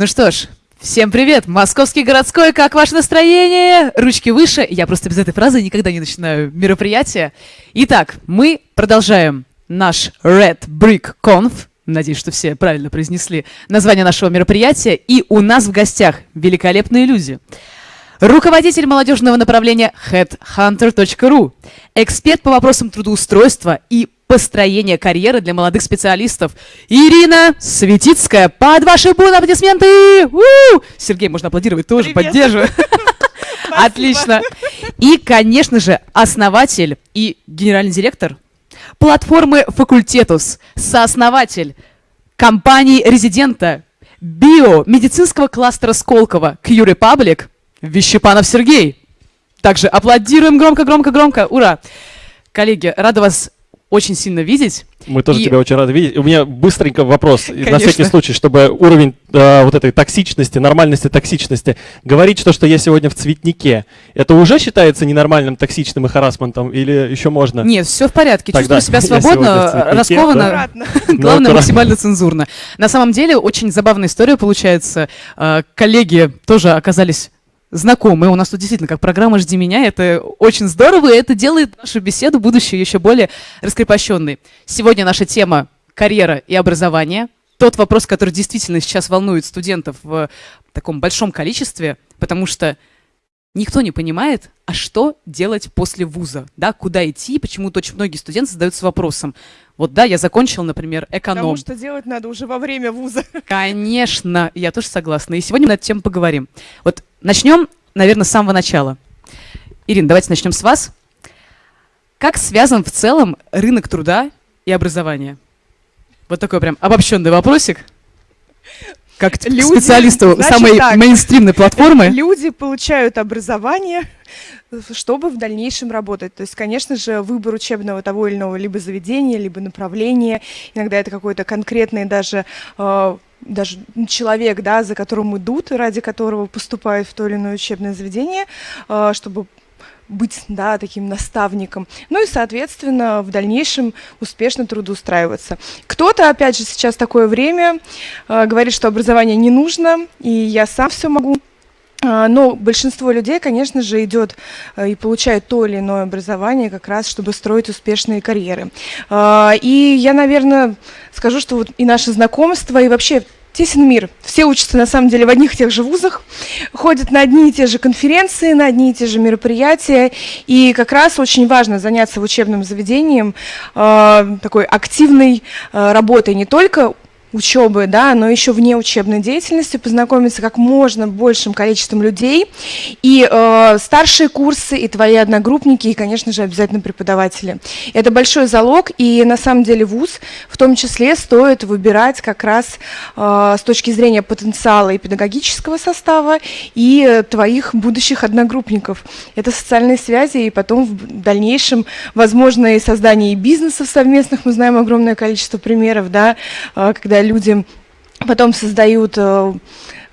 Ну что ж, всем привет! Московский городской, как ваше настроение? Ручки выше. Я просто без этой фразы никогда не начинаю мероприятие. Итак, мы продолжаем наш Red Brick Conf. Надеюсь, что все правильно произнесли название нашего мероприятия. И у нас в гостях великолепные люди. Руководитель молодежного направления headhunter.ru, эксперт по вопросам трудоустройства и построения карьеры для молодых специалистов. Ирина Светицкая. Под ваши буны аплодисменты! У-у-у! Сергей, можно аплодировать тоже, Привет. поддерживаю. Отлично. И, конечно же, основатель и генеральный директор платформы Факультетус, сооснователь компании резидента биомедицинского кластера Сколково Q Republic Вещепанов Сергей. Также аплодируем громко, громко, громко. Ура! Коллеги, рада вас очень сильно видеть. Мы тоже И- тебя очень рады видеть. У меня быстренько вопрос, и на Конечно. всякий случай, чтобы уровень э, вот этой токсичности, нормальности токсичности. Говорить, что, что я сегодня в цветнике, это уже считается ненормальным, токсичным и харасментом, или еще можно? Нет, все в порядке. Тогда Чувствую себя свободно, цветнике, раскованно. Главное, Ну, максимально цензурно. На самом деле, очень забавная история получается. Э, Коллеги тоже оказались знакомы. У нас тут действительно как программа «Жди меня». Это очень здорово, и это делает нашу беседу будущее еще более раскрепощенной. Сегодня наша тема «Карьера и образование». Тот вопрос, который действительно сейчас волнует студентов в таком большом количестве, потому что никто не понимает, а что делать после вуза, да, куда идти, почему-то очень многие студенты задаются вопросом. Вот да, я закончил, например, эконом. Потому что делать надо уже во время вуза. Конечно, я тоже согласна. И сегодня мы на эту тему поговорим. Вот начнем, наверное, с самого начала. Ирина, давайте начнем с вас. Как связан в целом рынок труда и образования? Вот такой прям обобщенный вопросик. Как Люди, специалисту значит самой так. мейнстримной платформы. Люди получают образование, чтобы в дальнейшем работать. То есть, конечно же, выбор учебного того или иного либо заведения, либо направления. Иногда это какой-то конкретный даже э, даже человек, да, за которым идут, ради которого поступают в то или иное учебное заведение, э, чтобы быть, да, таким наставником. Ну и, соответственно, в дальнейшем успешно трудоустраиваться. Кто-то, опять же, сейчас такое время э, говорит, что образование не нужно, и я сам все могу. А, Но большинство людей, конечно же, идет э, и получает то или иное образование как раз, чтобы строить успешные карьеры. А, И я, наверное, скажу, что вот и наше знакомство, и вообще тесен мир. Все учатся, на самом деле, в одних и тех же вузах, ходят на одни и те же конференции, на одни и те же мероприятия. И как раз очень важно заняться в учебном заведении э, такой активной э, работой не только учебы, да, но еще вне учебной деятельности, познакомиться как можно большим количеством людей. И э, старшие курсы, и твои одногруппники, и, конечно же, обязательно преподаватели. Это большой залог, и на самом деле вуз в том числе стоит выбирать как раз э, с точки зрения потенциала и педагогического состава, и твоих будущих одногруппников. Это социальные связи, и потом в дальнейшем, возможно, и создание бизнесов совместных. Мы знаем огромное количество примеров, да, э, когда люди потом создают э,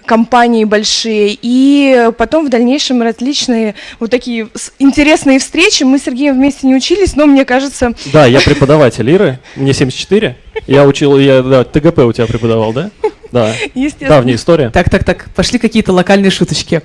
компании большие, и потом в дальнейшем различные вот такие интересные встречи. Мы с Сергеем вместе не учились, но мне кажется, Да, я преподаватель Иры, мне 74. Я учил, я, да, ТГП у тебя преподавал, да? Да. естественно, Давняя история. Так, так, так, пошли какие-то локальные шуточки.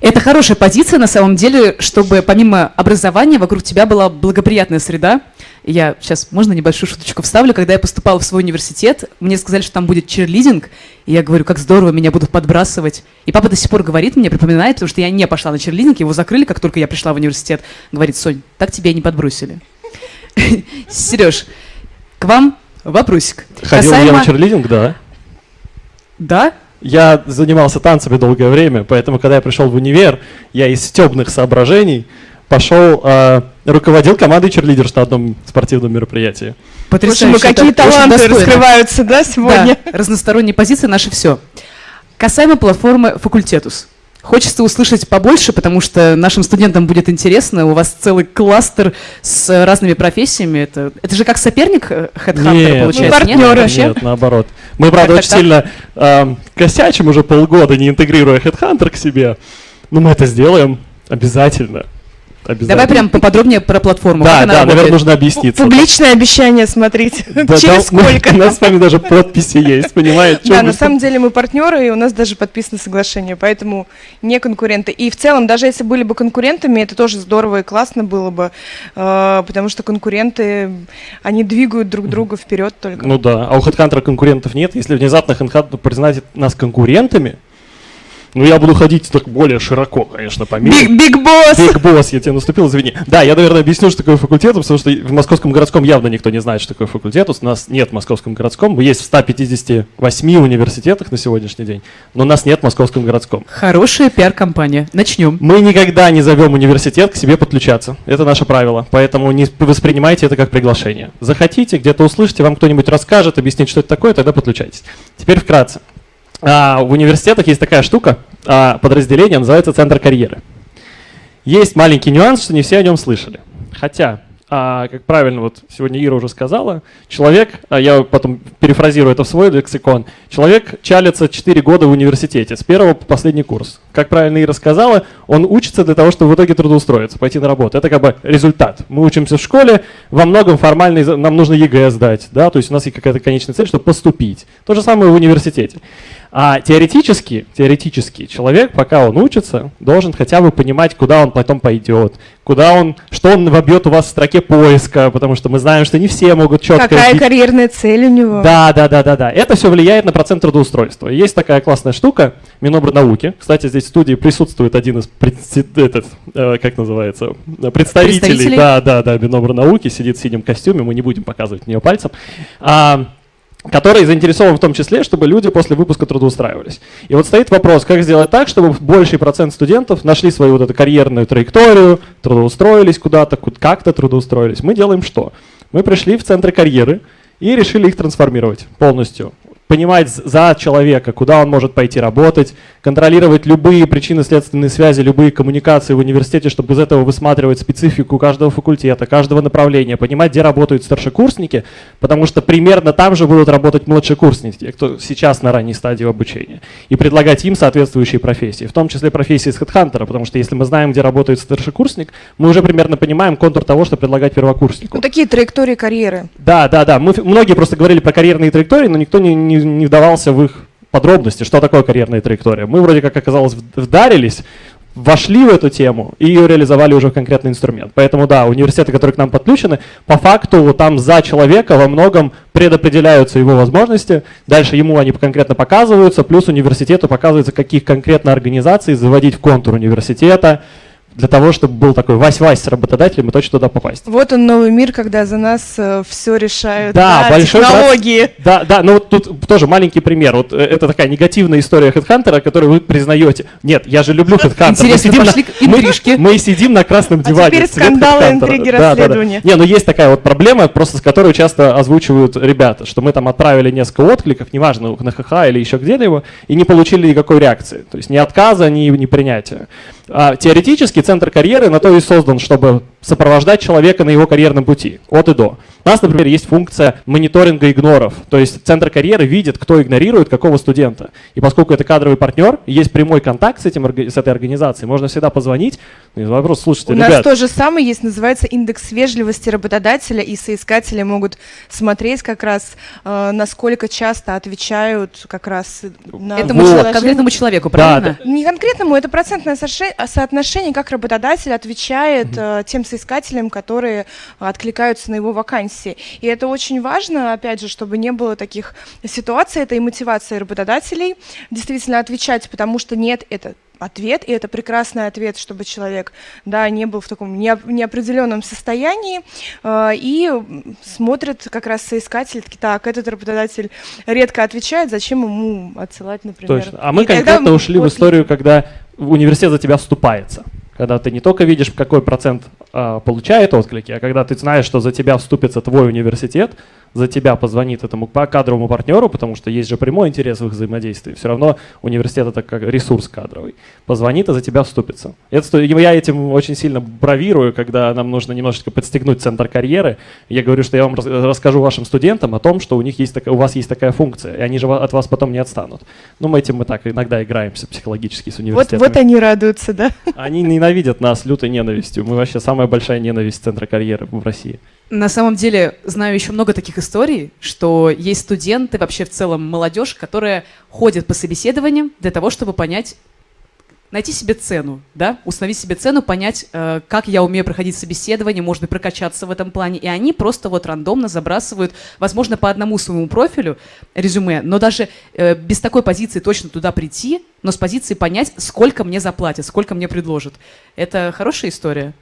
Это хорошая позиция, на самом деле, чтобы помимо образования вокруг тебя была благоприятная среда. Я сейчас, можно небольшую шуточку вставлю? Когда я поступала в свой университет, мне сказали, что там будет черлидинг, и я говорю, как здорово, меня будут подбрасывать. И папа до сих пор говорит мне, припоминает, потому что я не пошла на черлидинг, его закрыли, как только я пришла в университет. Говорит, Сонь, так тебя и не подбросили. Сереж, к вам вопросик. Ходил я на черлидинг, да. Да? Я занимался танцами долгое время, поэтому, когда я пришел в универ, я из стебных соображений пошел, э, руководил командой черлидерш на одном спортивном мероприятии. Слушай, Потрясающе. мы Это какие очень таланты раскрываются, да, сегодня? Да, разносторонние позиции наше все. Касаемо платформы Факультетус. Хочется услышать побольше, потому что нашим студентам будет интересно. У вас целый кластер с разными профессиями. Это, это же как соперник э, Headhunter, Нет, получается, мы нет? партнеры. Вообще? Нет, наоборот. Мы, правда, Так, очень так, сильно эм, косячим уже полгода, не интегрируя Headhunter к себе. Но мы это сделаем обязательно. Обязательно. Давай прям поподробнее про платформу. Да, да, работает. наверное, нужно объясниться. Публичное обещание смотрите. Да, Через там- сколько? У нас с вами даже подписи есть, понимаете? Да, на самом деле мы партнеры, и у нас даже подписано соглашение, поэтому не конкуренты. И в целом, даже если были бы конкурентами, это тоже здорово и классно было бы, э, потому что конкуренты, они двигают друг друга вперед только. Ну да, а у HeadHunter конкурентов нет. Если внезапно HeadHunter признает нас конкурентами, ну я буду ходить так более широко, конечно, по миру. Big boss! Big boss, я тебе наступил, извини. Да, я, наверное, объясню, что такое Facultetus, потому что в Московском городском явно никто не знает, что такое Facultetus. У нас нет в Московском городском. Мы есть в 158 университетах на сегодняшний день, но у нас нет в Московском городском. Хорошая пиар-компания. Начнем. Мы никогда не зовем университет к себе подключаться. Это наше правило. Поэтому не воспринимайте это как приглашение. Захотите, где-то услышите, вам кто-нибудь расскажет, объяснит, что это такое, тогда подключайтесь. Теперь вкратце. А, в университетах есть такая штука, а, подразделение называется Центр карьеры. Есть маленький нюанс, что не все о нем слышали. Хотя, а, как правильно вот сегодня Ира уже сказала, человек, а я потом перефразирую это в свой лексикон, человек чалится 4 года в университете, с первого по последний курс. Как правильно Ира сказала, он учится для того, чтобы в итоге трудоустроиться, пойти на работу. Это как бы результат. Мы учимся в школе, во многом формально нам нужно ЕГЭ сдать, да, то есть у нас есть какая-то конечная цель, чтобы поступить. То же самое в университете. А теоретически, теоретически человек, пока он учится, должен хотя бы понимать, куда он потом пойдет, куда он, что он вобьет у вас в строке поиска, потому что мы знаем, что не все могут четко Какая карьерная цель у него? да, да, да, да, да. Это все влияет на процент трудоустройства. Есть такая классная штука, Минобрнауки. Кстати, здесь в студии присутствует один из этот, э, как называется, представителей, Представителей? да, да, да, Минобрнауки, сидит в синем костюме, мы не будем показывать в нее пальцем. А, который заинтересован в том числе, чтобы люди после выпуска трудоустраивались. И вот стоит вопрос, как сделать так, чтобы больший процент студентов нашли свою вот эту карьерную траекторию, трудоустроились куда-то, ку- как-то трудоустроились. Мы делаем что? Мы пришли в центры карьеры и решили их трансформировать полностью. Понимать за человека, куда он может пойти работать, контролировать любые причинно-следственные связи, любые коммуникации в университете, чтобы из этого высматривать специфику каждого факультета, каждого направления, понимать, где работают старшекурсники, потому что примерно там же будут работать младшекурсники, те, кто сейчас на ранней стадии обучения, и предлагать им соответствующие профессии, в том числе профессии с HeadHunter, потому что если мы знаем, где работает старшекурсник, мы уже примерно понимаем контур того, что предлагать первокурснику. Ну, такие траектории карьеры. Да, да, да. Мы, многие просто говорили про карьерные траектории, но никто не, не, не вдавался в их подробности, что такое карьерная траектория. Мы вроде как оказалось вдарились, вошли в эту тему и ее реализовали уже в конкретный инструмент. Поэтому да, университеты, которые к нам подключены, по факту там за человека во многом предопределяются его возможности, дальше ему они конкретно показываются, плюс университету показывается, каких конкретно организаций заводить в контур университета, для того, чтобы был такой Вась-Вась с работодателем и точно туда попасть. Вот он новый мир, когда за нас все решают. Да, большой брат- технологии. Да, да, ну вот тут тоже маленький пример. Вот э, это такая негативная история HeadHunter, которую вы признаете. Нет, я же люблю HeadHunter. Мы Интересно, сидим на- пошли интрижке. Мы, мы сидим на красном А диване. теперь цвет скандалы, интриги, Да, да, да. расследования. Не, ну есть такая вот проблема, просто с которой часто озвучивают ребята, что мы там отправили несколько откликов, неважно, на ХХ или еще где-либо, и не получили никакой реакции. То есть ни отказа, ни, ни принятия. А теоретически центр карьеры на то и создан, чтобы сопровождать человека на его карьерном пути, от и до. У нас, например, есть функция мониторинга игноров. То есть центр карьеры видит, кто игнорирует какого студента. И поскольку это кадровый партнер, есть прямой контакт с, этим, с этой организацией, можно всегда позвонить. И вопрос, слушайте, У нас ребят, то же самое есть, называется индекс вежливости работодателя, и соискатели могут смотреть как раз, э, насколько часто отвечают как раз на Этому Вот. чело- предложение. конкретному человеку, Да, правильно? Не конкретному, это процентное соотше- соотношение, как работодатель отвечает э, тем соискателям, которые откликаются на его вакансии. И это очень важно, опять же, чтобы не было таких ситуаций, это и мотивация работодателей действительно отвечать, потому что нет, это ответ, и это прекрасный ответ, чтобы человек, да, не был в таком неоп- неопределенном состоянии, э, и м, смотрят как раз соискатель, такие, так, этот работодатель редко отвечает, зачем ему отсылать, например. Точно. А мы И конкретно ушли в отклик- историю, когда университет за тебя вступается. Когда ты не только видишь, какой процент получает отклики, а когда ты знаешь, что за тебя вступится твой университет, за тебя позвонит этому кадровому партнеру, потому что есть же прямой интерес в их взаимодействии. Все равно университет это как ресурс кадровый. Позвонит и за тебя вступится. Это, я этим очень сильно бравирую, когда нам нужно немножечко подстегнуть центр карьеры. Я говорю, что я вам расскажу вашим студентам о том, что у них есть у вас есть такая функция, и они же от вас потом не отстанут. Ну, мы этим мы так иногда играемся психологически с университетом. Вот, вот они радуются, да? Они ненавидят нас лютой ненавистью. Мы вообще самая большая ненависть центра карьеры в России. На самом деле, знаю еще много таких историй, что есть студенты, вообще в целом молодежь, которая ходит по собеседованиям для того, чтобы понять, найти себе цену, да, установить себе цену, понять, э, как я умею проходить собеседование, может быть, прокачаться в этом плане. И они просто вот рандомно забрасывают, возможно, по одному своему профилю резюме, но даже э, без такой позиции точно туда прийти, но с позиции понять, сколько мне заплатят, сколько мне предложат. Это хорошая история?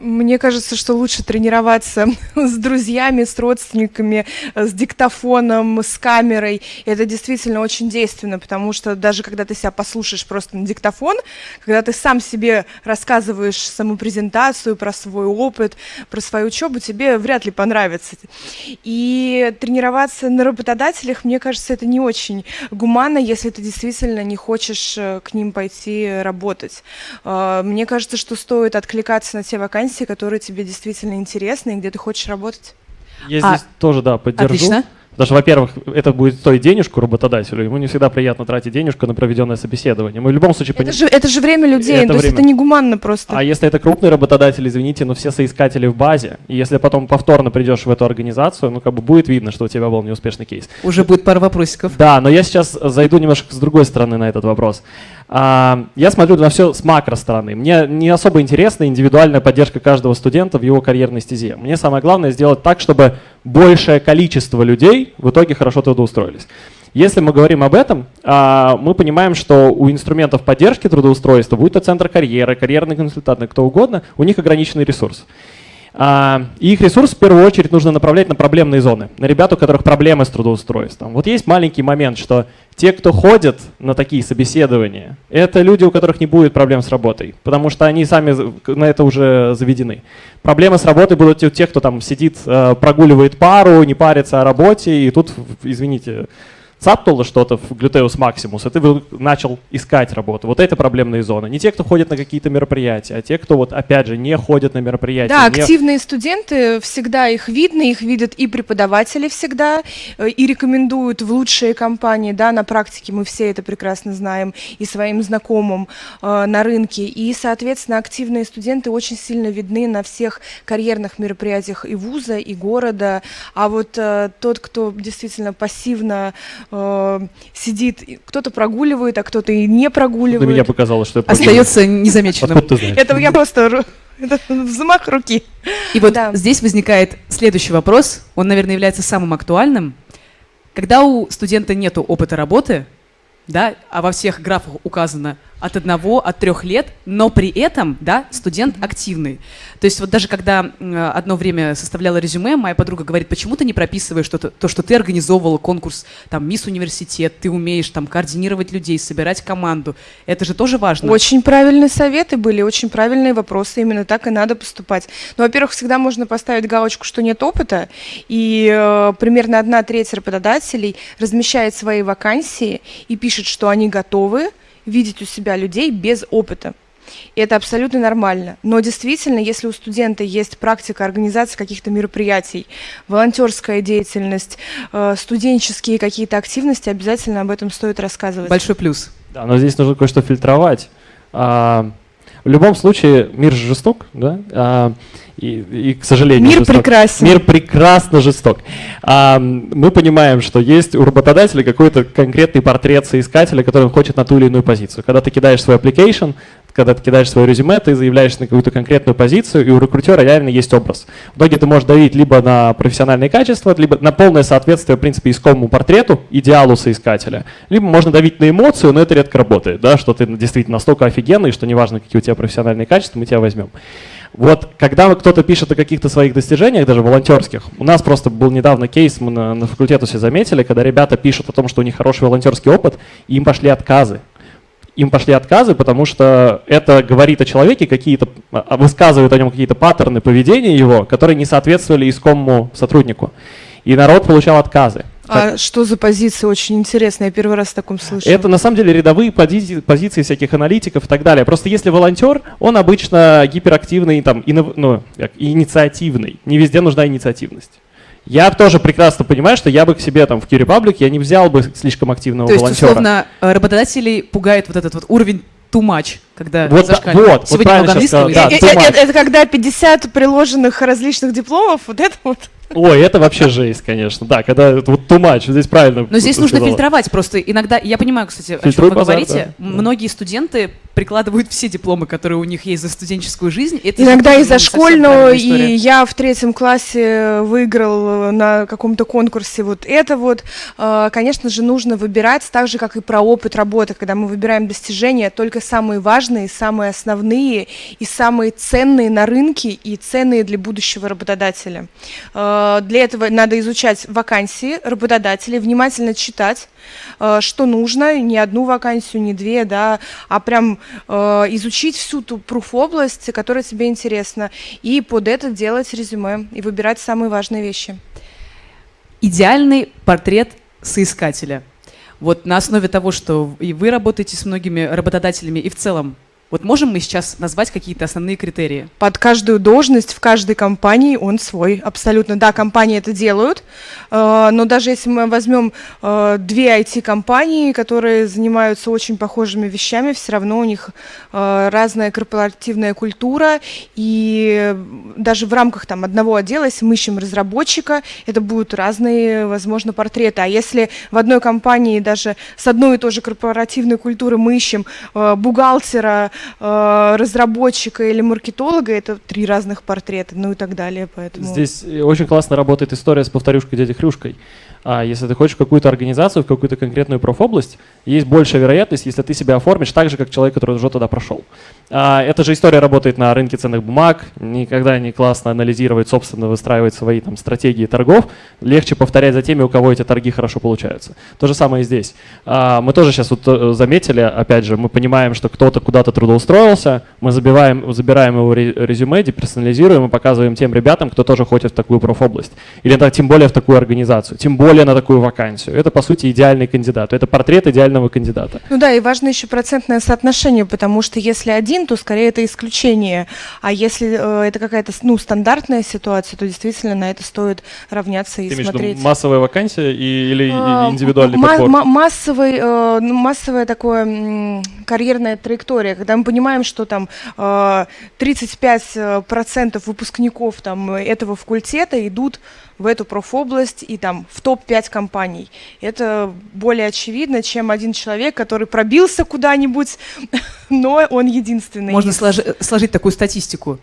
Мне кажется, что лучше тренироваться с друзьями, с родственниками, э, с диктофоном, с камерой. И это действительно очень действенно, потому что даже когда ты себя послушаешь просто на диктофон, когда ты сам себе рассказываешь самопрезентацию про свой опыт, про свою учебу, тебе вряд ли понравится. И тренироваться на работодателях, мне кажется, это не очень гуманно, если ты действительно не хочешь э, к ним пойти работать. Э, мне кажется, что стоит откликаться на те вакансии, вакансии, которые тебе действительно интересны и где ты хочешь работать. Я а, здесь тоже, да, поддержу. Отлично. Потому что, во-первых, это будет стоить денежку работодателю, ему не всегда приятно тратить денежку на проведенное собеседование. Мы в любом случае... Это, пони... же, это же время людей, это то время. есть это негуманно просто. А если это крупный работодатель, извините, но все соискатели в базе, и если потом повторно придешь в эту организацию, ну как бы будет видно, что у тебя был неуспешный кейс. Уже будет пара вопросиков. Да, но я сейчас зайду немножко с другой стороны на этот вопрос. А, я смотрю на все с макро стороны. Мне не особо интересна индивидуальная поддержка каждого студента в его карьерной стезе. Мне самое главное сделать так, чтобы большее количество людей в итоге хорошо трудоустроились. Если мы говорим об этом, а, мы понимаем, что у инструментов поддержки трудоустройства, будь то центр карьеры, карьерный консультант, кто угодно, у них ограниченный ресурс. А, и их ресурс в первую очередь нужно направлять на проблемные зоны, на ребят, у которых проблемы с трудоустройством. Вот есть маленький момент, что те, кто ходят на такие собеседования, это люди, у которых не будет проблем с работой, потому что они сами на это уже заведены. Проблемы с работой будут у тех, кто там сидит, э, прогуливает пару, не парится о работе, и тут, извините, цапнуло что-то в глютеус максимус, и ты начал искать работу. Вот это проблемные зоны. Не те, кто ходит на какие-то мероприятия, а те, кто вот опять же не ходят на мероприятия. Да, не... активные студенты, всегда их видно, их видят и преподаватели всегда, э, и рекомендуют в лучшие компании, да, на практике мы все это прекрасно знаем, и своим знакомым э, на рынке. И, соответственно, активные студенты очень сильно видны на всех карьерных мероприятиях и вуза, и города. А вот э, тот, кто действительно пассивно э, сидит, кто-то прогуливает, а кто-то и не прогуливает. На меня показалось, что я Остается незамеченным. Это я просто это взмах руки. И вот да. здесь возникает следующий вопрос. Он, наверное, является самым актуальным. Когда у студента нет опыта работы, да, а во всех графах указано от одного, от трех лет, но при этом, да, студент активный. То есть вот даже когда одно время составляла резюме, моя подруга говорит, почему ты не прописываешь что -то, то, что ты организовывала конкурс, там, Мисс Университет, ты умеешь там координировать людей, собирать команду. Это же тоже важно. Очень правильные советы были, очень правильные вопросы, именно так и надо поступать. Ну, во-первых, всегда можно поставить галочку, что нет опыта, и э, примерно одна треть работодателей размещает свои вакансии и пишет, что они готовы, видеть у себя людей без опыта. И это абсолютно нормально. Но действительно, если у студента есть практика организации каких-то мероприятий, волонтерская деятельность, э, студенческие какие-то активности, обязательно об этом стоит рассказывать. Большой плюс. Да, но здесь нужно кое-что фильтровать. В любом случае, мир же жесток, да? А, и, и, к сожалению, мир жесток. прекрасен. Мир прекрасно жесток. А, мы понимаем, что есть у работодателя какой-то конкретный портрет соискателя, который он хочет на ту или иную позицию. Когда ты кидаешь свой application, когда ты кидаешь свое резюме, ты заявляешься на какую-то конкретную позицию, и у рекрутера реально есть образ. В итоге ты можешь давить либо на профессиональные качества, либо на полное соответствие, в принципе, искомому портрету, идеалу соискателя, либо можно давить на эмоцию, но это редко работает, да, что ты действительно настолько офигенный, что неважно, какие у тебя профессиональные качества, мы тебя возьмем. Вот когда кто-то пишет о каких-то своих достижениях, даже волонтерских, у нас просто был недавно кейс, мы на, на факультете все заметили, когда ребята пишут о том, что у них хороший волонтерский опыт, и им пошли отказы им пошли отказы, потому что это говорит о человеке, какие-то а, высказывает о нем какие-то паттерны поведения его, которые не соответствовали искомому сотруднику. И народ получал отказы. А что за позиции? Очень интересно, я первый раз в таком слышу. Это на самом деле рядовые позиции, позиции всяких аналитиков и так далее. Просто если волонтер, он обычно гиперактивный, там, инов, ну, как, инициативный. Не везде нужна инициативность. Я тоже прекрасно понимаю, что я бы к себе там в Q Republic я не взял бы слишком активного То есть, волонтера. условно, э, работодателей пугает вот этот вот уровень too much, когда Вот, зашкаливает. вот, вот Сегодня правильно много сейчас сказал, да, Э, too э, much. Это, это когда 50 приложенных различных дипломов, вот это вот. Ой, это вообще жесть, конечно. Да, когда вот much, здесь правильно Но здесь нужно фильтровать просто. Иногда, я понимаю, кстати, о чем вы базар, говорите. да. Многие студенты прикладывают все дипломы, которые у них есть за студенческую жизнь. Это Иногда и за ну, школьную, и я в третьем классе выиграл э, на каком-то конкурсе вот это вот. Э, Конечно же, нужно выбирать, так же, как и про опыт работы, когда мы выбираем достижения, только самые важные, самые основные и самые ценные на рынке и ценные для будущего работодателя. Э, Для этого надо изучать вакансии работодателей, внимательно читать, э, что нужно, не одну вакансию, не две, да, а прям э, изучить всю ту пруф-область, которая тебе интересна, и под это делать резюме и выбирать самые важные вещи. идеальный портрет соискателя. Вот на основе того, что и вы работаете с многими работодателями, и в целом, вот можем мы сейчас назвать какие-то основные критерии? Под каждую должность в каждой компании он свой, абсолютно. Да, компании это делают, э, но даже если мы возьмем э, две IT-компании, которые занимаются очень похожими вещами, все равно у них э, разная корпоративная культура, и даже в рамках там одного отдела, если мы ищем разработчика, это будут разные, возможно, портреты. А если в одной компании даже с одной и той же корпоративной культурой мы ищем бухгалтера, разработчика или маркетолога, это три разных портрета, ну и так далее. Поэтому... Здесь э, очень классно работает история с повторюшкой дядей Хрюшкой. А если ты хочешь в какую-то организацию, в какую-то конкретную профобласть, есть большая вероятность, если ты себя оформишь так же, как человек, который уже туда прошел. А, эта же история работает на рынке ценных бумаг. Никогда не классно анализировать, собственно, выстраивать свои там, стратегии торгов. Легче повторять за теми, у кого эти торги хорошо получаются. То же самое и здесь. А, мы тоже сейчас вот э, заметили, опять же, мы понимаем, что кто-то куда-то трудоустроился, мы забиваем, забираем его ре- резюме, деперсонализируем и показываем тем ребятам, кто тоже хочет в такую профобласть. Или да, тем более в такую организацию, тем более на такую вакансию. Это, по сути, идеальный кандидат. Это портрет идеального кандидата. Ну да, и важно еще процентное соотношение, потому что если один, то скорее это исключение, а если э, это какая-то ну, стандартная ситуация, то действительно на это стоит равняться и Ты имеешь в виду смотреть. массовая вакансия и, или А, индивидуальный ма- подбор? ма- массовый, э, ну, массовая такое м, карьерная траектория, когда мы понимаем, что там э, 35% процентов выпускников там этого факультета идут в эту профобласть и там в топ-5 компаний. Это более очевидно, чем один человек, который пробился куда-нибудь, но он единственный. Можно сложи- сложить такую статистику.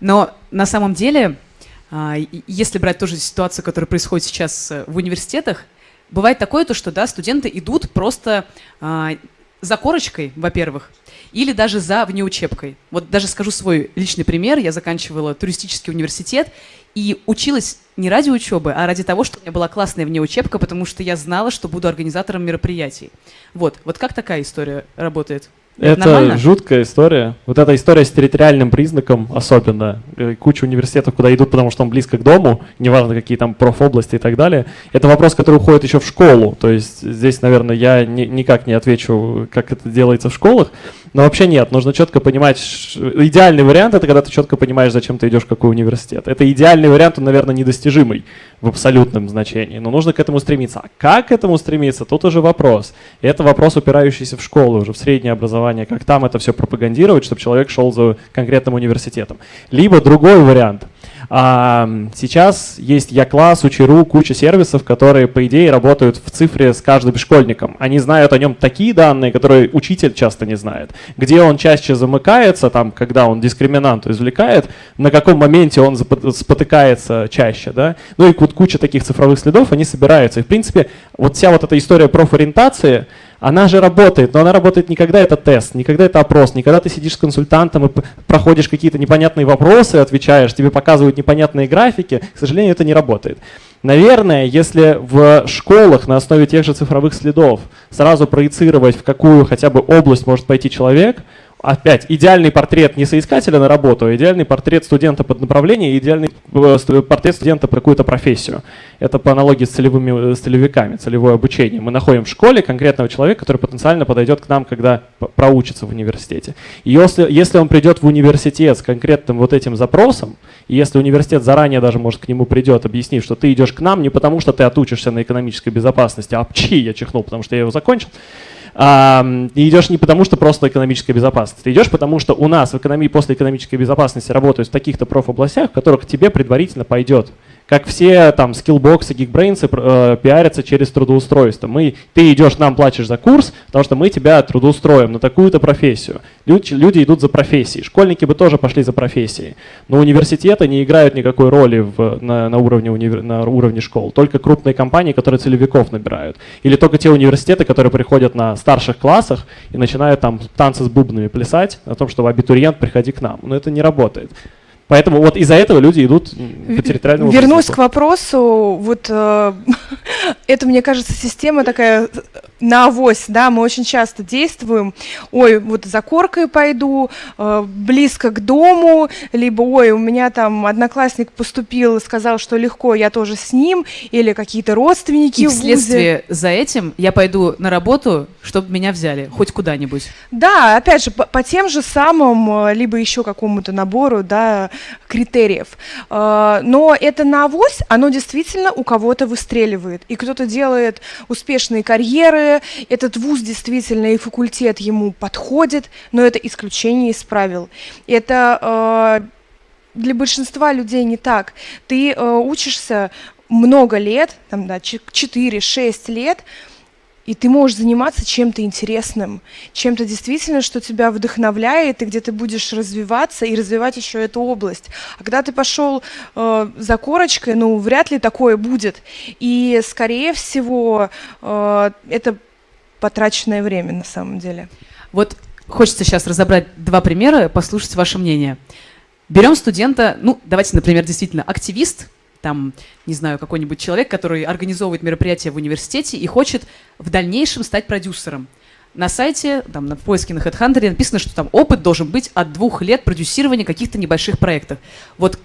Но на самом деле, а, если брать тоже ситуацию, которая происходит сейчас э, в университетах, бывает такое то, что да, студенты идут просто а, за корочкой, во-первых, или даже за внеучебкой. Вот даже скажу свой личный пример. Я заканчивала туристический университет и училась не ради учебы, а ради того, что у меня была классная внеучебка, потому что я знала, что буду организатором мероприятий. Вот, вот как такая история работает? Это нормально? жуткая история. Вот эта история с территориальным признаком особенно. Э, Куча университетов, куда идут, потому что он близко к дому, неважно какие там профобласти и так далее. Это вопрос, который уходит еще в школу. То есть здесь, наверное, я ни- никак не отвечу, как это делается в школах. Но вообще нет, нужно четко понимать. Идеальный вариант это когда ты четко понимаешь, зачем ты идешь в какой университет. Это идеальный вариант, он, наверное, недостижимый в абсолютном значении. Но нужно к этому стремиться. А как к этому стремиться, тут уже вопрос. И это вопрос, упирающийся в школу, уже в среднее образование, как там это все пропагандировать, чтобы человек шел за конкретным университетом. Либо другой вариант. А, сейчас есть Я-класс, Учеру, куча сервисов, которые, по идее, работают в цифре с каждым школьником. Они знают о нем такие данные, которые учитель часто не знает. Где он чаще замыкается, там, когда он дискриминанту извлекает, на каком моменте он спотыкается чаще. Да? Ну и куча таких цифровых следов, они собираются. И, в принципе, вот вся вот эта история профориентации, она же работает, но она работает не когда это тест, не когда это опрос, не когда ты сидишь с консультантом и проходишь какие-то непонятные вопросы, отвечаешь, тебе показывают непонятные графики. К сожалению, это не работает. Наверное, если в школах на основе тех же цифровых следов сразу проецировать, в какую хотя бы область может пойти человек, опять, идеальный портрет не соискателя на работу, а идеальный портрет студента под направление, идеальный э, портрет студента под какую-то профессию. Это по аналогии с, целевыми, э, с целевиками, целевое обучение. Мы находим в школе конкретного человека, который потенциально подойдет к нам, когда проучится в университете. И если, если он придет в университет с конкретным вот этим запросом, и если университет заранее даже, может, к нему придет, объяснив, что ты идешь к нам не потому, что ты отучишься на экономической безопасности, а пчи, я чихнул, потому что я его закончил, и идешь не потому, что просто экономическая безопасность. Ты идешь потому, что у нас в экономии после экономической безопасности работают в таких-то профобластях, в которых тебе предварительно пойдет как все там скиллбоксы, гигбрейнсы э, пиарятся через трудоустройство. Мы, ты идешь, нам платишь за курс, потому что мы тебя трудоустроим на такую-то профессию. Люди, люди идут за профессией. Школьники бы тоже пошли за профессией. Но университеты не играют никакой роли в, на, на, уровне, универ, на уровне школ. Только крупные компании, которые целевиков набирают. Или только те университеты, которые приходят на старших классах и начинают там танцы с бубнами плясать о том, что абитуриент, приходи к нам. Но это не работает. Поэтому вот из-за этого люди идут по территориальному Вернусь к вопросу, вот э, это, мне кажется, система такая на авось, да, мы очень часто действуем, ой, вот за коркой пойду, э, близко к дому, либо, ой, у меня там одноклассник поступил и сказал, что легко, я тоже с ним, или какие-то родственники И вследствие за этим я пойду на работу, чтобы меня взяли, хоть куда-нибудь. Да, опять же, по, по тем же самым, э, либо еще какому-то набору, да, критериев. Э, но это на авось, оно действительно у кого-то выстреливает, и кто-то делает успешные карьеры, этот вуз действительно и факультет ему подходит, но это исключение из правил. Это э, для большинства людей не так. Ты э, учишься много лет, там, да, 4-6 лет, и ты можешь заниматься чем-то интересным, чем-то действительно, что тебя вдохновляет, и где ты будешь развиваться и развивать еще эту область. А когда ты пошел э, за корочкой, ну, вряд ли такое будет. И, скорее всего, э, это потраченное время на самом деле. Вот хочется сейчас разобрать два примера, послушать ваше мнение. Берем студента, ну, давайте, например, действительно активист, там, не знаю, какой-нибудь человек, который организовывает мероприятия в университете и хочет в дальнейшем стать продюсером. На сайте, там, на поиске на HeadHunter написано, что там опыт должен быть от двух лет продюсирования каких-то небольших проектов. Вот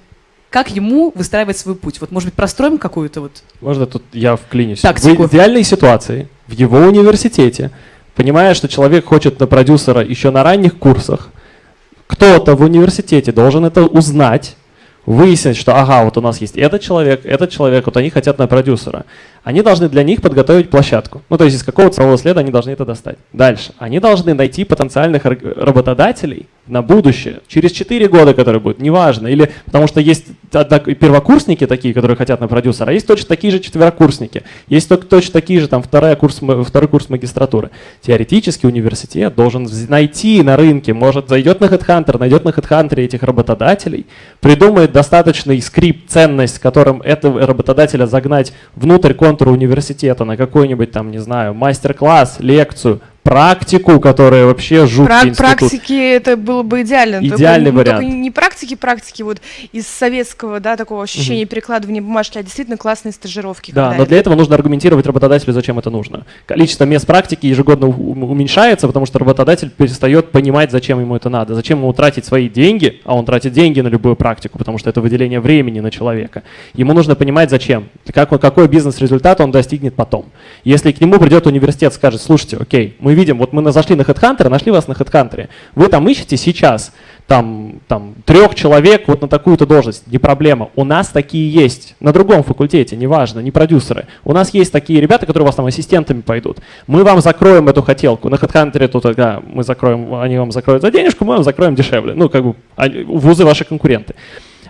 как ему выстраивать свой путь? Вот, может быть, простроим какую-то вот... Можно тут я вклинюсь? Тактику. В идеальной ситуации в его университете, понимая, что человек хочет на продюсера еще на ранних курсах, кто-то в университете должен это узнать, выяснить, что ага, вот у нас есть этот человек, этот человек, вот они хотят на продюсера. Они должны для них подготовить площадку. Ну, то есть из какого-то правового следа они должны это достать. Дальше. Они должны найти потенциальных работодателей на будущее, через 4 года, которые будут, неважно. Или потому что есть первокурсники такие, которые хотят на продюсера, а есть точно такие же четверокурсники. Есть точно такие же, там, второй курс, второй курс магистратуры. Теоретически университет должен найти на рынке, может, зайдет на HeadHunter, найдет на HeadHunter этих работодателей, придумает достаточный скрипт, ценность, которым этого работодателя загнать внутрь контура университета на какой-нибудь там, не знаю, мастер-класс, лекцию, практику, которая вообще жуткий институт. Практики это было бы идеально. Идеальный только, вариант. Только не практики, практики вот из советского, да, такого ощущения угу. перекладывания бумажки, а действительно классные стажировки. Да, но для этого нужно аргументировать работодателю, зачем это нужно. Количество мест практики ежегодно уменьшается, потому что работодатель перестает понимать, зачем ему это надо, зачем ему тратить свои деньги, а он тратит деньги на любую практику, потому что это выделение времени на человека. Ему нужно понимать, зачем, как, какой бизнес-результат он достигнет потом. Если к нему придет университет, скажет, слушайте, окей, мы видим, вот мы зашли на HeadHunter, нашли вас на HeadHunter, вы там ищете сейчас там, там трех человек вот на такую-то должность, не проблема. У нас такие есть, на другом факультете, неважно, не продюсеры. У нас есть такие ребята, которые у вас там ассистентами пойдут. Мы вам закроем эту хотелку. На HeadHunter тут, да, мы закроем, они вам закроют за денежку, мы вам закроем дешевле. Ну, как бы, вузы ваши конкуренты.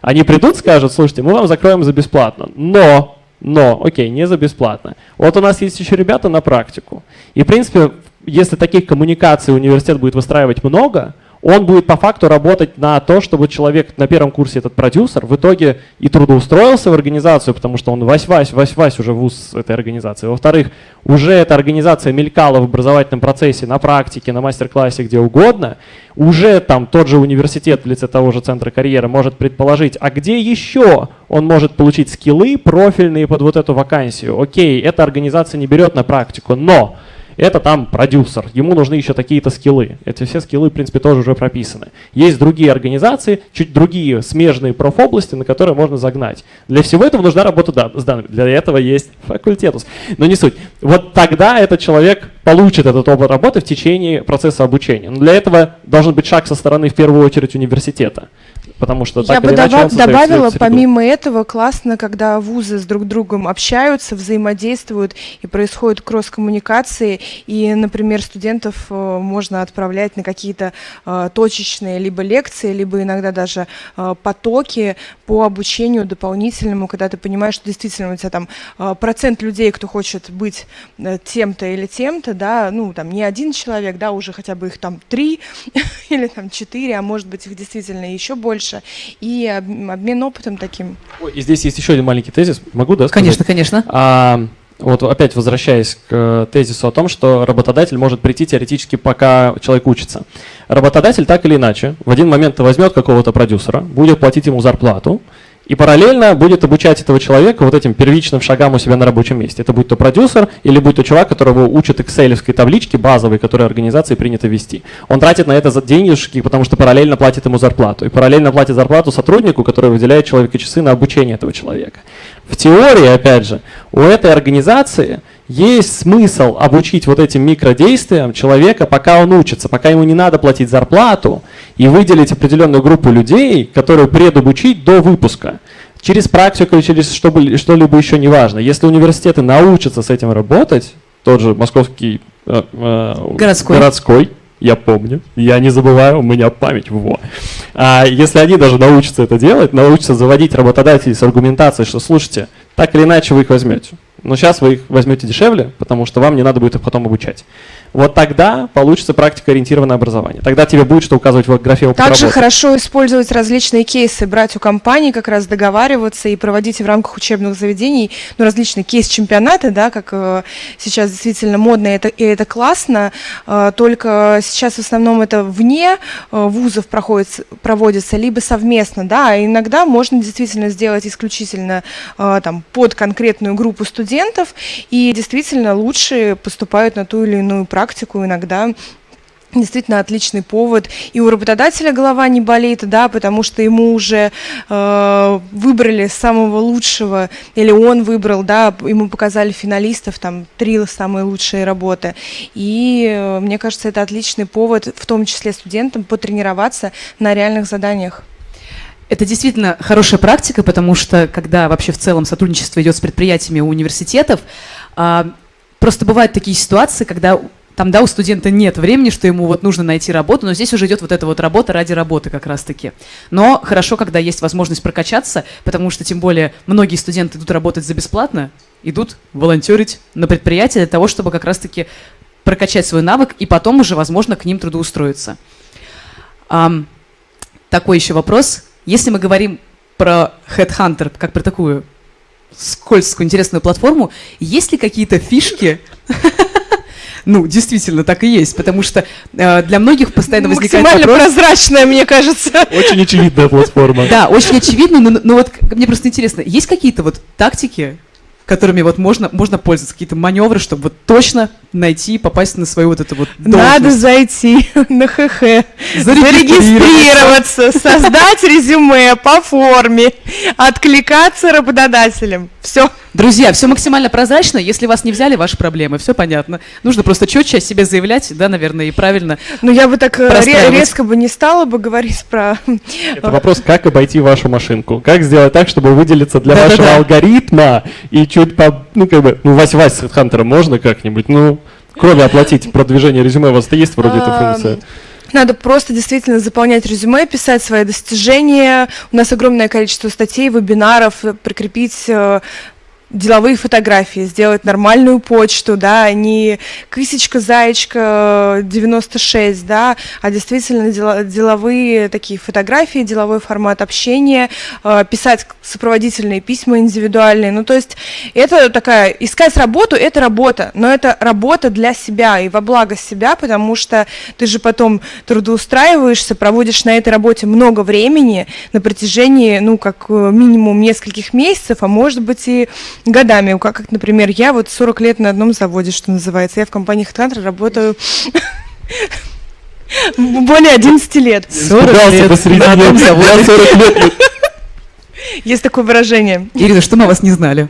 Они придут, скажут, слушайте, мы вам закроем за бесплатно, но но, окей, не за бесплатно. Вот у нас есть еще ребята на практику. И, в принципе, если таких коммуникаций университет будет выстраивать много, он будет по факту работать на то, чтобы человек на первом курсе, этот продюсер, в итоге и трудоустроился в организацию, потому что он вась-вась, вась-вась уже вуз этой организации. Во-вторых, уже эта организация мелькала в образовательном процессе, на практике, на мастер-классе, где угодно. Уже там тот же университет в лице того же центра карьеры может предположить, а где еще он может получить скиллы профильные под вот эту вакансию. Окей, эта организация не берет на практику, но это там продюсер, ему нужны еще такие-то скиллы. Эти все скиллы, в принципе, тоже уже прописаны. Есть другие организации, чуть другие смежные профобласти, на которые можно загнать. Для всего этого нужна работа с данными. Для этого есть факультетус. Но не суть. Вот тогда этот человек получит этот опыт работы в течение процесса обучения. Но для этого должен быть шаг со стороны, в первую очередь, университета потому что Я бы или иначе доба- он создает добавила, помимо этого, классно, когда вузы с друг другом общаются, взаимодействуют, и происходит кросс-коммуникации, и, например, студентов э, можно отправлять на какие-то э, точечные либо лекции, либо иногда даже э, потоки по обучению дополнительному, когда ты понимаешь, что действительно у тебя там э, процент людей, кто хочет быть э, тем-то или тем-то, да, ну, там не один человек, да, уже хотя бы их там три или там четыре, а может быть их действительно еще больше, и об- обмен опытом таким. Ой, И здесь есть еще один маленький тезис. Могу, да? сказать? Конечно, конечно. А, вот опять возвращаясь к э, тезису о том, что работодатель может прийти теоретически, пока человек учится. Работодатель так или иначе в один момент возьмет какого-то продюсера, будет платить ему зарплату, и параллельно будет обучать этого человека вот этим первичным шагам у себя на рабочем месте. Это будет то продюсер или будет то чувак, которого учат excel таблички базовой, которые организации принято вести. Он тратит на это денежки, потому что параллельно платит ему зарплату. И параллельно платит зарплату сотруднику, который выделяет человека часы на обучение этого человека. В теории, опять же, у этой организации есть смысл обучить вот этим микродействиям человека, пока он учится, пока ему не надо платить зарплату, и выделить определенную группу людей, которые предобучить до выпуска. Через практику или через что-либо еще не важно. Если университеты научатся с этим работать, тот же московский э, э, Городской. городской, я помню, я не забываю, у меня память, во. А если они даже научатся это делать, научатся заводить работодателей с аргументацией, что слушайте, так или иначе вы их возьмете. Но сейчас вы их возьмете дешевле, потому что вам не надо будет их потом обучать. Вот тогда получится практикоориентированное образование. Тогда тебе будет что указывать в графе опыта Также работы. хорошо использовать различные кейсы, брать у компаний, как раз договариваться и проводить в рамках учебных заведений ну, различные кейс-чемпионаты, да, как э, сейчас действительно модно, и это, и это классно, э, только сейчас в основном это вне э, вузов проходит, проводится, либо совместно, да, а иногда можно действительно сделать исключительно э, там, под конкретную группу студентов, и действительно лучшие поступают на ту или иную практику иногда Действительно отличный повод. И у работодателя голова не болит, да, потому что ему уже э, выбрали самого лучшего, или он выбрал, да, ему показали финалистов, там, три самые лучшие работы. И э, мне кажется, это отличный повод, в том числе студентам, потренироваться на реальных заданиях. Это действительно хорошая практика, потому что когда вообще в целом сотрудничество идет с предприятиями университетов, а, просто бывают такие ситуации, когда там, да, у студента нет времени, что ему вот нужно найти работу, но здесь уже идет вот эта вот работа ради работы как раз-таки. Но хорошо, когда есть возможность прокачаться, потому что тем более многие студенты идут работать за бесплатно, идут волонтерить на предприятие для того, чтобы как раз-таки прокачать свой навык и потом уже, возможно, к ним трудоустроиться. Ам, такой еще вопрос. Если мы говорим про Headhunter, как про такую скользкую, интересную платформу, есть ли какие-то фишки? Ну, действительно, так и есть, потому что э, для многих постоянно возникает Максимально вопрос... прозрачная, мне кажется. Очень очевидная платформа. Да, очень очевидно, но, но вот мне просто интересно, есть какие-то вот тактики, которыми вот можно, можно пользоваться, какие-то маневры, чтобы вот точно найти, попасть на свою вот эту вот Надо должность? зайти на ХХ, Зарегистрироваться. зарегистрироваться, создать резюме по форме, откликаться работодателям. Все. Друзья, все максимально прозрачно. Если вас не взяли, ваши проблемы. Все понятно. Нужно просто четче о себе заявлять, да, наверное, и правильно. Ну, я бы так э, резко бы не стала бы говорить про... Это вопрос, как обойти вашу машинку. Как сделать так, чтобы выделиться для Да-да-да. вашего алгоритма и чуть по... Ну, как бы, ну, Вась-Вась с Хантером можно как-нибудь? Ну, кроме оплатить продвижение резюме, у вас то есть вроде эта функция? Надо просто действительно заполнять резюме, писать свои достижения. У нас огромное количество статей, вебинаров, прикрепить э, деловые фотографии, сделать нормальную почту, да, не кысечка, заячка э, 96, да, а действительно деловые такие фотографии, деловой формат общения, э, писать сопроводительные письма индивидуальные. Ну, то есть это такая, искать работу – это работа, но это работа для себя и во благо себя, потому что ты же потом трудоустраиваешься, проводишь на этой работе много времени на протяжении, ну, как э, минимум нескольких месяцев, а может быть и годами. Как, как, например, я вот 40 лет на одном заводе, что называется. Я в компании HeadHunter работаю более 11 лет. 40 лет на одном заводе. 40 лет. Есть такое выражение. Ирина, что мы о вас не знали?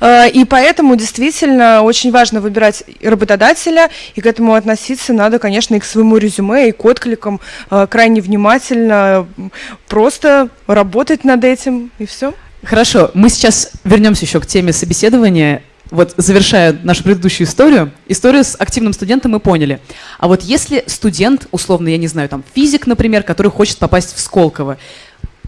А, И поэтому действительно очень важно выбирать работодателя, и к этому относиться надо, конечно, и к своему резюме, и к откликам а, крайне внимательно, просто работать над этим, и все. Хорошо, мы сейчас вернемся еще к теме собеседования. Вот завершая нашу предыдущую историю, историю с активным студентом мы поняли. А вот если студент, условно, я не знаю, там физик, например, который хочет попасть в Сколково,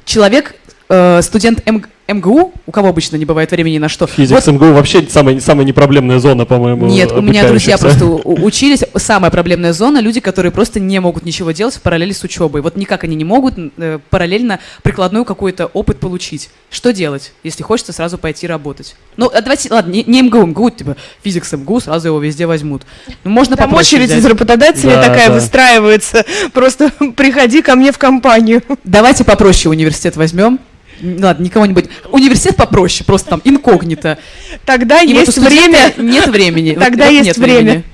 человек, э, студент М- МГУ, у кого обычно не бывает времени на что. Физик Вот МГУ вообще самая, самая непроблемная зона, по-моему. Нет, у меня друзья просто учились. Самая проблемная зона люди, которые просто не могут ничего делать в параллели с учебой. Вот никак они не могут э, параллельно прикладной какой-то опыт получить. Что делать, если хочется сразу пойти работать? Ну, а давайте, ладно, не, не МГУ, МГУ, типа физик с МГУ, сразу его везде возьмут. Ну, можно Там очередь взять. из работодателей Да, такая да. выстраивается. Просто приходи ко мне в компанию. Давайте попроще университет возьмем. Ладно, никого-нибудь. Университет попроще, просто там инкогнито. Тогда И вот есть студента время. Нет времени. Вот- Тогда вот есть нет время. времени.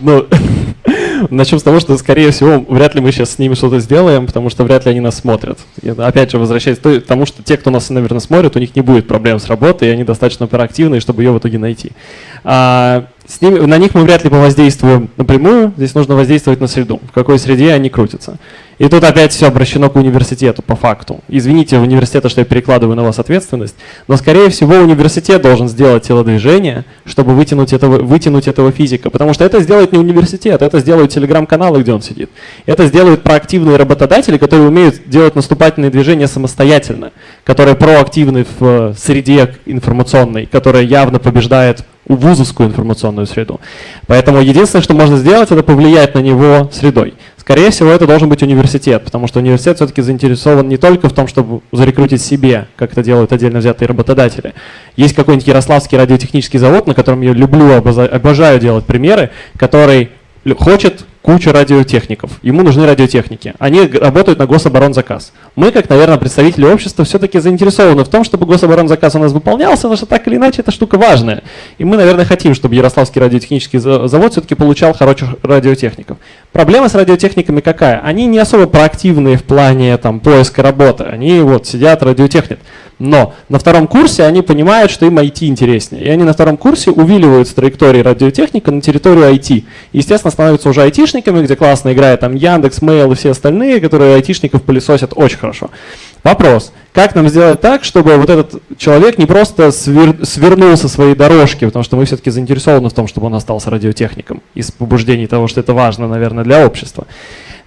Ну, начнем с того, что, скорее всего, вряд ли мы сейчас с ними что-то сделаем, потому что вряд ли они нас смотрят. И, опять же, возвращаясь к тому, что те, кто нас, наверное, смотрит, у них не будет проблем с работой, и они достаточно оперативные, чтобы ее в итоге найти. А, с ними, на них мы вряд ли повоздействуем напрямую, здесь нужно воздействовать на среду, в какой среде они крутятся. И тут опять все обращено к университету по факту. Извините, университета, что я перекладываю на вас ответственность, но, скорее всего, университет должен сделать телодвижение, чтобы вытянуть этого, вытянуть этого физика. Потому что это сделает не университет, это сделают телеграм-каналы, где он сидит. Это сделают проактивные работодатели, которые умеют делать наступательные движения самостоятельно, которые проактивны в э, среде информационной, которая явно побеждает вузовскую информационную среду. Поэтому единственное, что можно сделать, это повлиять на него средой. Скорее всего, это должен быть университет, потому что университет все-таки заинтересован не только в том, чтобы зарекрутить себе, как это делают отдельно взятые работодатели. Есть какой-нибудь Ярославский радиотехнический завод, на котором я люблю, обожаю делать примеры, который хочет кучу радиотехников. Ему нужны радиотехники. Они работают на гособоронзаказ. Мы, как, наверное, представители общества, все-таки заинтересованы в том, чтобы гособоронзаказ у нас выполнялся, потому что так или иначе эта штука важная. И мы, наверное, хотим, чтобы Ярославский радиотехнический за- завод все-таки получал хороших радиотехников. Проблема с радиотехниками какая? Они не особо проактивные в плане там, поиска работы. Они вот сидят, радиотехнят. Но на втором курсе они понимают, что им IT интереснее. И они на втором курсе увиливают с траектории радиотехника на территорию IT. И, естественно, становятся уже айтишниками, где классно играет там Яндекс, Mail и все остальные, которые айтишников пылесосят очень хорошо. Вопрос. Как нам сделать так, чтобы вот этот человек не просто свер- свернул со своей дорожки, потому что мы все-таки заинтересованы в том, чтобы он остался радиотехником, из побуждений того, что это важно, наверное, для общества.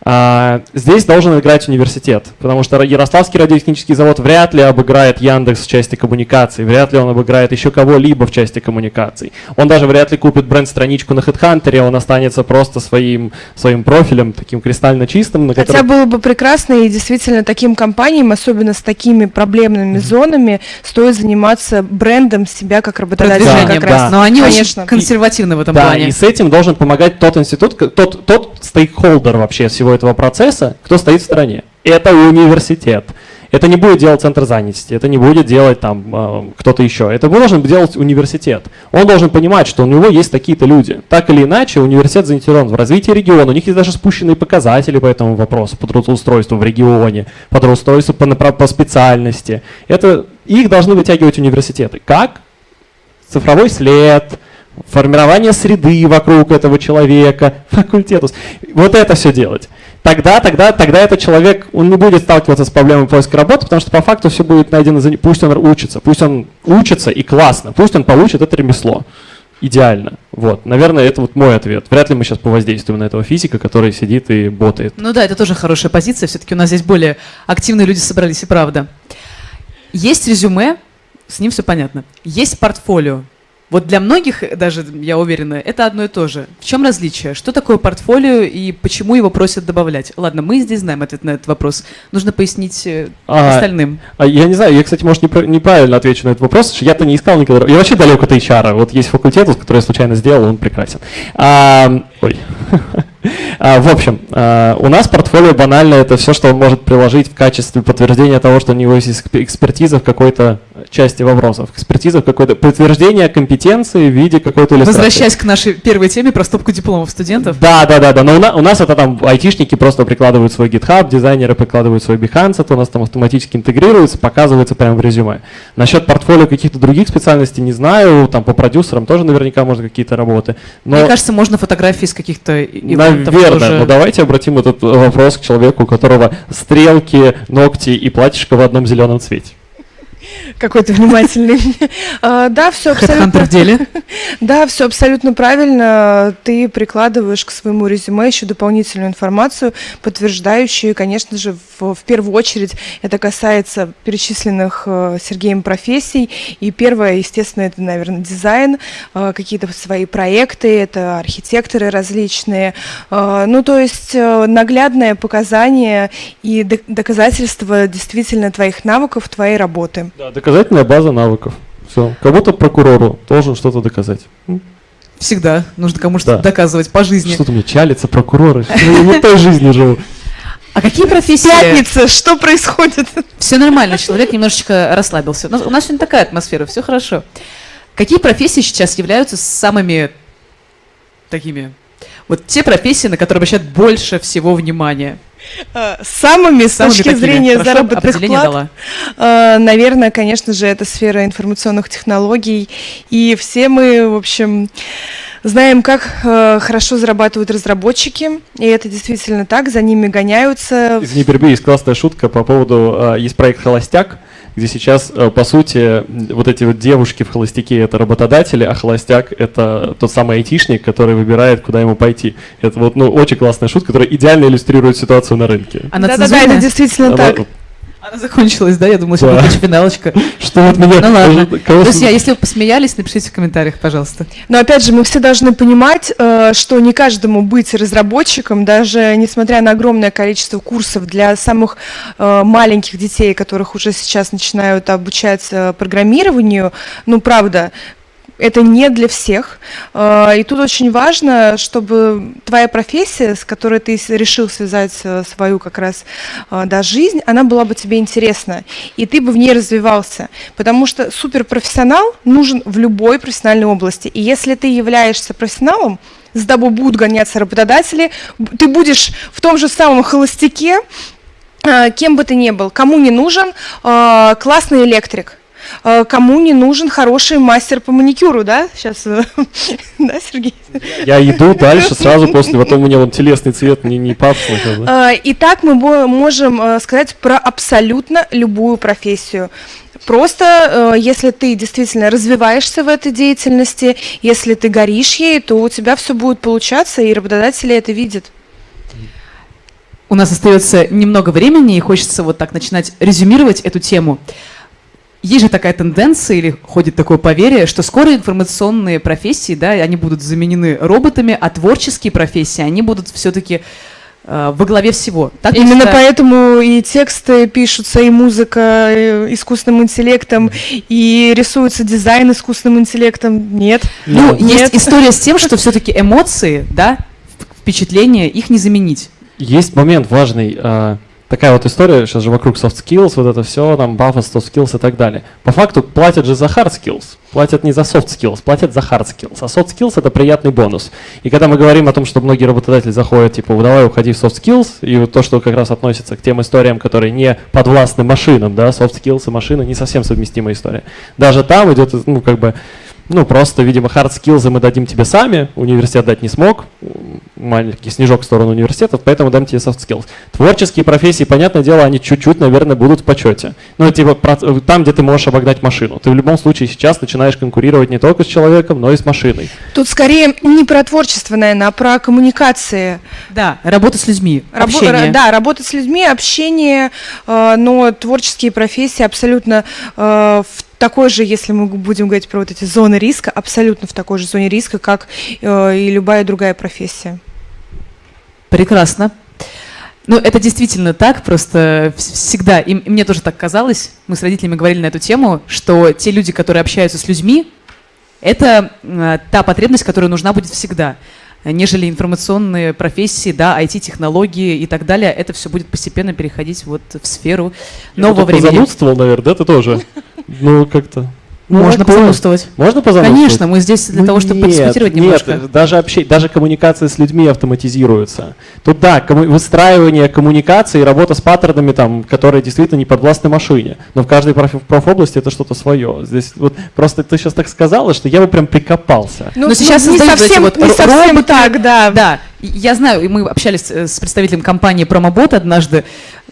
А, здесь должен играть университет, потому что Ярославский радиотехнический завод вряд ли обыграет Яндекс в части коммуникаций, вряд ли он обыграет еще кого-либо в части коммуникаций. Он даже вряд ли купит бренд-страничку на HeadHunter, он останется просто своим, своим профилем, таким кристально чистым, на Хотя котором... было бы прекрасно, и действительно таким компаниям, особенно с такими проблемными зонами, стоит заниматься брендом себя как работодателя. Продвижением, как раз. да. Но они Конечно. очень консервативны в этом Да, плане. и с этим должен помогать тот институт, тот, тот стейкхолдер вообще всего этого процесса, кто стоит в стороне. Это университет. Это не будет делать центр занятости, это не будет делать там э, кто-то еще. Это должен делать университет. Он должен понимать, что у него есть такие-то люди. Так или иначе, университет заинтересован в развитии региона. У них есть даже спущенные показатели по этому вопросу, по трудоустройству в регионе, по трудоустройству по, по специальности. Это, их должны вытягивать университеты. Как? цифровой след, формирование среды вокруг этого человека, факультетус. Вот это все делать. Тогда, тогда, тогда этот человек, он не будет сталкиваться с проблемой поиска работы, потому что по факту все будет найдено за ним. Пусть он учится, пусть он учится и классно, пусть он получит это ремесло. Идеально. Вот. Наверное, это вот мой ответ. Вряд ли мы сейчас повоздействуем на этого физика, который сидит и ботает. Ну да, это тоже хорошая позиция. Все-таки у нас здесь более активные люди собрались, и правда. Есть резюме, с ним все понятно. Есть портфолио. Вот для многих, даже я уверена, это одно и то же. В чем различие? Что такое портфолио и почему его просят добавлять? Ладно, мы здесь знаем ответ на этот вопрос. Нужно пояснить э, А, остальным. А я не знаю, я, кстати, может, непра- неправильно отвечу на этот вопрос, что я-то не искал никогда. Я вообще далек от HR. Вот есть факультет, который я случайно сделал, он прекрасен. А, ой. А, В общем, а, у нас портфолио банально это все, что он может приложить в качестве подтверждения того, что у него есть эксп- экспертиза в какой-то части вопросов. Экспертиза в какой-то подтверждение компетенции в виде какой-то иллюстрации. Возвращаясь к нашей первой теме про стопку дипломов студентов. Да, да, да, да. Но у, на- у нас это там айтишники просто прикладывают свой GitHub, дизайнеры прикладывают свой Behance, это у нас там автоматически интегрируется, показывается прямо в резюме. Насчет портфолио каких-то других специальностей не знаю, там по продюсерам тоже наверняка можно какие-то работы. Но, Мне кажется, можно фотографии с каких-то наверное, тоже. но давайте обратим этот вопрос к человеку, у которого стрелки, ногти и платьишко в одном зеленом цвете. Какой ты внимательный. А, Да, все абсолютно... В деле. Да, все абсолютно правильно. Ты прикладываешь к своему резюме еще дополнительную информацию, подтверждающую, конечно же, в, в первую очередь это касается перечисленных э, Сергеем профессий. И первое, естественно, это, наверное, дизайн, э, какие-то свои проекты, это архитекторы различные. Э, ну, то есть наглядное показание и док- доказательство действительно твоих навыков, твоей работы. Да, доказательная база навыков. Все. Как будто прокурору должен что-то доказать. Всегда нужно кому что-то Да. доказывать по жизни. Что-то мне чалится, прокуроры. Я не той жизнью живу. А какие профессии? Пятница, что происходит? Все нормально, человек немножечко расслабился. У нас, у нас сегодня такая атмосфера, все хорошо. Какие профессии сейчас являются самыми такими? Вот те профессии, на которые обращают больше всего внимания. Э, Самыми, с Самыми точки зрения Хорошо, заработных плат, дала. э, наверное, конечно же, это сфера информационных технологий. И все мы, в общем, знаем, как э, хорошо зарабатывают разработчики. И это действительно так, за ними гоняются. Извини, перебью, есть классная шутка по поводу, есть проект «Холостяк», где сейчас, а, по сути, вот эти вот девушки в холостяке – это работодатели, а холостяк – это тот самый айтишник, который выбирает, куда ему пойти. Это вот, ну, очень классная шутка, которая идеально иллюстрирует ситуацию на рынке. Она Да-да-да, цензурная? это действительно Она- так. Закончилась, да? Я думала, сейчас будет финалочка. Что вот меня... Ну ладно. Друзья, если вы посмеялись, напишите в комментариях, пожалуйста. Но опять же, мы все должны понимать, э, что не каждому быть разработчиком, даже несмотря на огромное количество курсов для самых э, маленьких детей, которых уже сейчас начинают обучать э, программированию, ну правда, это не для всех. Э, И тут очень важно, чтобы твоя профессия, с которой ты решил связать э, свою как раз э, да, жизнь, она была бы тебе интересна, и ты бы в ней развивался. Потому что суперпрофессионал нужен в любой профессиональной области. И если ты являешься профессионалом, за тобой будут гоняться работодатели, ты будешь в том же самом холостяке, кем бы ты ни был, кому не нужен классный электрик, кому не нужен хороший мастер по маникюру, да? Сейчас, э, да, Сергей? Я иду дальше сразу после, потом у меня вот телесный цвет не, не папсный. как бы. Э, И так мы можем э, сказать про абсолютно любую профессию. Просто, э, если ты действительно развиваешься в этой деятельности, если ты горишь ей, то у тебя все будет получаться, и работодатели это видят. У нас остается немного времени, и хочется вот так начинать резюмировать эту тему. Есть же такая тенденция, или ходит такое поверье, что скоро информационные профессии, да, они будут заменены роботами, а творческие профессии, они будут все-таки во главе всего. Так Именно считаю? поэтому и тексты пишутся, и музыка э, искусственным интеллектом, и рисуется дизайн искусственным интеллектом. Нет. Ну, Нет. есть история с тем, что все-таки эмоции, да, впечатления, их не заменить. Есть момент важный. а, Такая вот история, сейчас же вокруг soft skills, вот это все, там, бафа, soft skills и так далее. По факту платят же за hard skills, платят не за soft skills, платят за hard skills. А soft skills это приятный бонус. И когда мы говорим о том, что многие работодатели заходят, типа, давай уходи в soft skills, и вот то, что как раз относится к тем историям, которые не подвластны машинам, да, soft skills и машины не совсем совместимая история. Даже там идет, ну, как бы, ну, просто, видимо, hard skills мы дадим тебе сами, университет дать не смог, маленький снежок в сторону университета, поэтому дам тебе soft skills. Творческие профессии, понятное дело, они чуть-чуть, наверное, будут в почете. Ну, типа, про- там, где ты можешь обогнать машину. Ты в любом случае сейчас начинаешь конкурировать не только с человеком, но и с машиной. Тут скорее не про творчество, наверное, а про коммуникации. Да, работа с людьми, Рабо- общение. да, работать с людьми, общение, э, но творческие профессии абсолютно э, в такой же, если мы будем говорить про вот эти зоны риска, абсолютно в такой же зоне риска, как э, и любая другая профессия. Прекрасно. Ну, это действительно так, просто вс- всегда, и мне тоже так казалось, мы с родителями говорили на эту тему, что те люди, которые общаются с людьми, это э, та потребность, которая нужна будет всегда, нежели информационные профессии, да, IT-технологии и так далее, это все будет постепенно переходить вот в сферу нового Я тут времени. позанудствовал, наверное, да, ты тоже? Ну, как-то. Ну, Можно такое. позаимствовать. Можно позаимствовать? Конечно, мы здесь для Ну того, чтобы нет, подискутировать нет, немножко. даже общение, даже коммуникация с людьми автоматизируется. Тут да, комму- выстраивание коммуникации и работа с паттернами, там, которые действительно не подвластны машине. Но в каждой проф- профобласти это что-то свое. Здесь вот просто ты сейчас так сказала, что я бы прям прикопался. Ну, Но сейчас не создают эти совсем, вот не совсем роботы. так, да. Да, я знаю, и мы общались э, с представителем компании Промобот однажды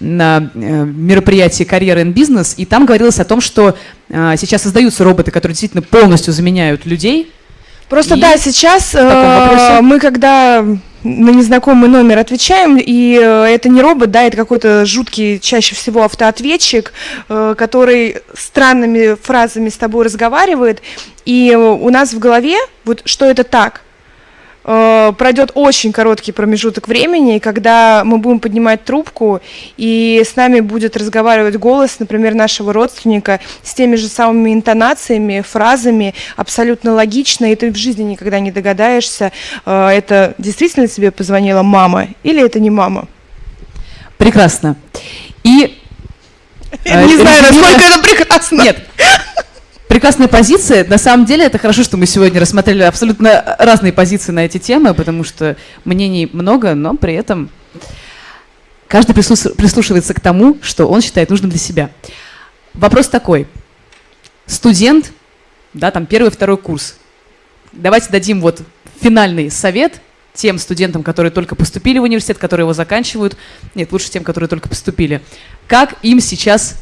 на э, мероприятии «Карьера и бизнес», и там говорилось о том, что э, сейчас создаются роботы, которые действительно полностью заменяют людей. Просто И да, сейчас э, мы когда на незнакомый номер отвечаем, и это не робот, да, это какой-то жуткий, чаще всего автоответчик, который странными фразами с тобой разговаривает, и у нас в голове вот что это так. Э, Пройдет очень короткий промежуток времени, когда мы будем поднимать трубку, и с нами будет разговаривать голос, например, нашего родственника, с теми же самыми интонациями, фразами, абсолютно логично, и ты в жизни никогда не догадаешься, э, это действительно тебе позвонила мама или это не мама. Прекрасно. И Я Э, не знаю, насколько это прекрасно. Нет. Прекрасная позиция. На самом деле, это хорошо, что мы сегодня рассмотрели абсолютно разные позиции на эти темы, потому что мнений много, но при этом каждый прислушивается к тому, что он считает нужным для себя. Вопрос такой. Студент, да, там первый, второй курс. Давайте дадим вот финальный совет тем студентам, которые только поступили в университет, которые его заканчивают. Нет, лучше тем, которые только поступили. Как им сейчас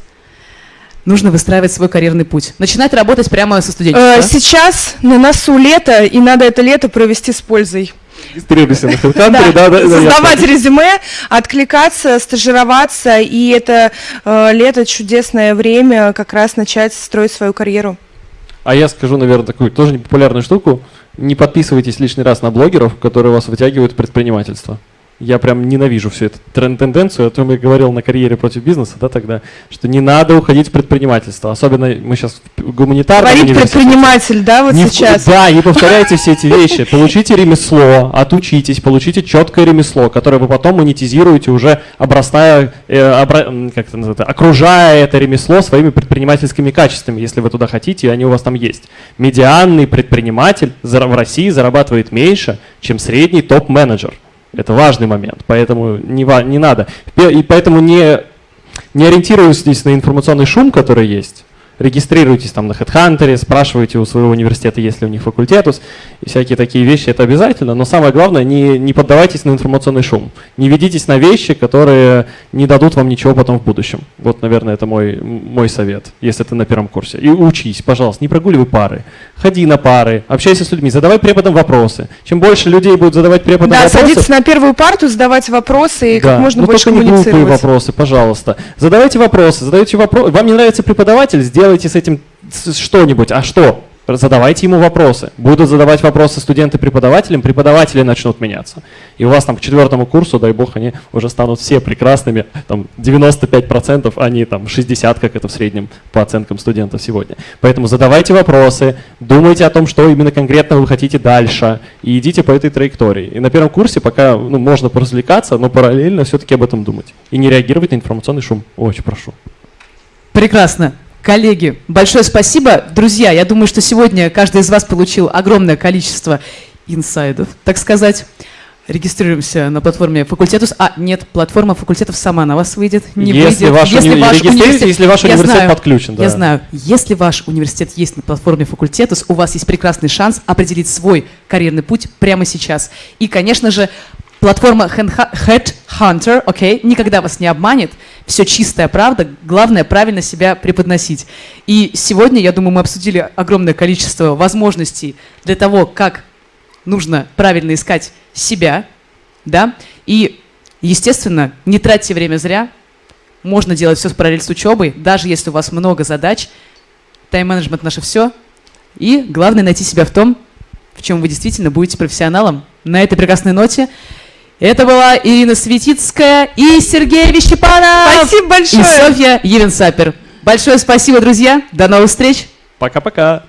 нужно выстраивать свой карьерный путь? Начинать работать прямо со Э, студенчества. Сейчас на носу лето, и надо это лето провести с пользой. Регистрируйся на HeadHunter, Да, да, да, да, создавать резюме, откликаться, стажироваться, и это э, лето чудесное время как раз начать строить свою карьеру. А я скажу, наверное, такую тоже непопулярную штуку. Не подписывайтесь лишний раз на блогеров, которые вас вытягивают в предпринимательство. Я прям ненавижу всю эту трен- тенденцию, о том я говорил на карьере против бизнеса, да, тогда, что не надо уходить в предпринимательство. Особенно мы сейчас в гуманитарном Говорит предприниматель, да, вот Не в- сейчас. да, не повторяйте все эти вещи. Получите ремесло, отучитесь, получите четкое ремесло, которое вы потом монетизируете уже обрастая, э, обра- как это называется, окружая это ремесло своими предпринимательскими качествами, если вы туда хотите, и они у вас там есть. Медианный предприниматель в России зарабатывает меньше, чем средний топ-менеджер. Это важный момент, поэтому не, не надо. И поэтому не, не ориентируйтесь на информационный шум, который есть. Регистрируйтесь там на HeadHunter, спрашивайте у своего университета, есть ли у них факультетус, и всякие такие вещи, это обязательно. Но самое главное, не, не поддавайтесь на информационный шум. Не ведитесь на вещи, которые не дадут вам ничего потом в будущем. Вот, наверное, это мой, мой совет, если ты на первом курсе. И учись, пожалуйста, не прогуливай пары. Ходи на пары, общайся с людьми, задавай преподам вопросы. Чем больше людей будут задавать преподам Да, вопросы, садиться на первую парту, задавать вопросы и да, как можно но больше только не глупые вопросы, пожалуйста. Задавайте вопросы, задайте вопросы. Вам не нравится преподаватель, сделайте с этим что-нибудь. А что? Задавайте ему вопросы. Будут задавать вопросы студенты преподавателям, преподаватели начнут меняться. И у вас там к четвертому курсу, дай бог, они уже станут все прекрасными, там 95%, а не там 60%, как это в среднем по оценкам студентов сегодня. Поэтому задавайте вопросы, думайте о том, что именно конкретно вы хотите дальше, и идите по этой траектории. И на первом курсе пока ну, можно поразвлекаться, но параллельно все-таки об этом думать. И не реагировать на информационный шум. Очень прошу. Прекрасно. Коллеги, большое спасибо. Друзья, я думаю, что сегодня каждый из вас получил огромное количество инсайдов, так сказать. Регистрируемся на платформе факультетус. А, нет, платформа факультетов сама на вас выйдет. Не если выйдет. ваш, уни- регистрируйтесь, если ваш Я университет знаю, подключен. Да. Я знаю, если ваш университет есть на платформе факультетус, у вас есть прекрасный шанс определить свой карьерный путь прямо сейчас. И, конечно же, платформа Headhunter, окей, никогда вас не обманет. Все чистая правда. Главное правильно себя преподносить. И сегодня, я думаю, мы обсудили огромное количество возможностей для того, как нужно правильно искать себя, да, и, естественно, не тратьте время зря, можно делать все в параллель с учебой, даже если у вас много задач. Тайм-менеджмент наше все. И главное найти себя в том, в чем вы действительно будете профессионалом. На этой прекрасной ноте это была Ирина Светицкая и Сергей Вещепанов. Спасибо И большое! Софья Евенсапер. Большое спасибо, друзья. До новых встреч. Пока-пока.